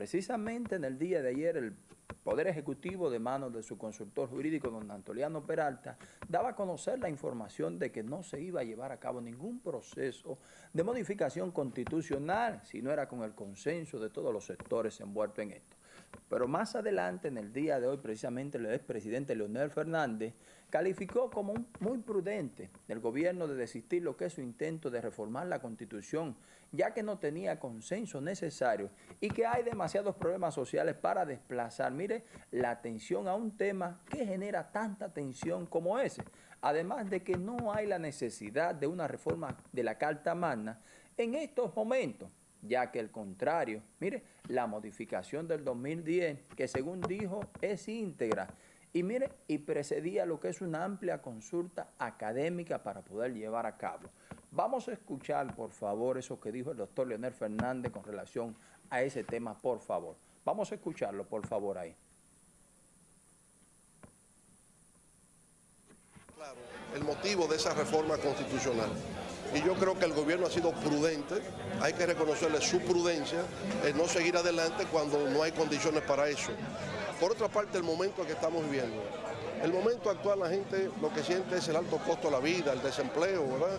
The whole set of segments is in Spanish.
precisamente en el día de ayer el Poder Ejecutivo de manos de su consultor jurídico, don Antoliano Peralta, daba a conocer la información de que no se iba a llevar a cabo ningún proceso de modificación constitucional si no era con el consenso de todos los sectores envueltos en esto. Pero más adelante, en el día de hoy, precisamente el expresidente Leonel Fernández calificó como muy prudente el gobierno de desistir lo que es su intento de reformar la Constitución, ya que no tenía consenso necesario y que hay demasiados problemas sociales para desplazar, mire, la atención a un tema que genera tanta tensión como ese. Además de que no hay la necesidad de una reforma de la Carta Magna en estos momentos ya que el contrario, mire, la modificación del 2010, que según dijo es íntegra, y mire, y precedía lo que es una amplia consulta académica para poder llevar a cabo. Vamos a escuchar, por favor, eso que dijo el doctor Leonel Fernández con relación a ese tema, por favor. Vamos a escucharlo, por favor, ahí. Claro, el motivo de esa reforma constitucional y yo creo que el gobierno ha sido prudente, hay que reconocerle su prudencia en no seguir adelante cuando no hay condiciones para eso. Por otra parte, el momento que estamos viviendo. El momento actual la gente lo que siente es el alto costo de la vida, el desempleo, ¿verdad?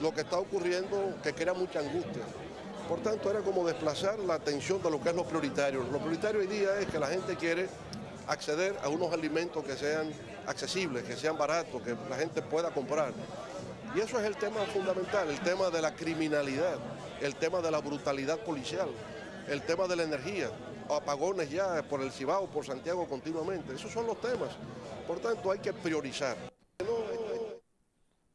Lo que está ocurriendo que crea mucha angustia. Por tanto, era como desplazar la atención de lo que es lo prioritario. Lo prioritario hoy día es que la gente quiere acceder a unos alimentos que sean accesibles, que sean baratos, que la gente pueda comprar. Y eso es el tema fundamental, el tema de la criminalidad, el tema de la brutalidad policial, el tema de la energía, apagones ya por el Cibao, por Santiago continuamente. Esos son los temas. Por tanto, hay que priorizar.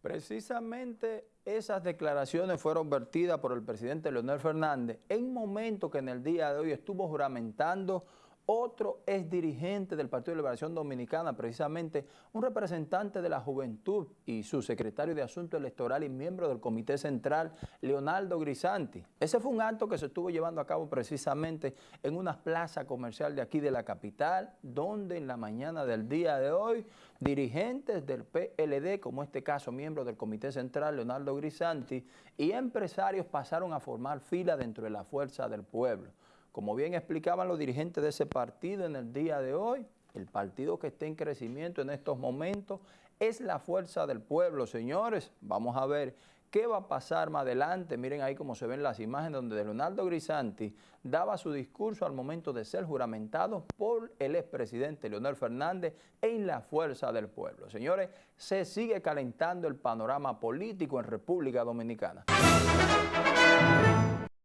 Precisamente esas declaraciones fueron vertidas por el presidente Leonel Fernández en momento que en el día de hoy estuvo juramentando otro es dirigente del Partido de Liberación Dominicana, precisamente un representante de la juventud y su secretario de Asuntos Electorales y miembro del Comité Central, Leonardo Grisanti. Ese fue un acto que se estuvo llevando a cabo precisamente en una plaza comercial de aquí de la capital, donde en la mañana del día de hoy, dirigentes del PLD, como este caso miembro del Comité Central, Leonardo Grisanti, y empresarios pasaron a formar fila dentro de la Fuerza del Pueblo. Como bien explicaban los dirigentes de ese partido en el día de hoy, el partido que está en crecimiento en estos momentos es la fuerza del pueblo, señores. Vamos a ver qué va a pasar más adelante. Miren ahí cómo se ven las imágenes donde Leonardo Grisanti daba su discurso al momento de ser juramentado por el expresidente Leonel Fernández en la fuerza del pueblo. Señores, se sigue calentando el panorama político en República Dominicana.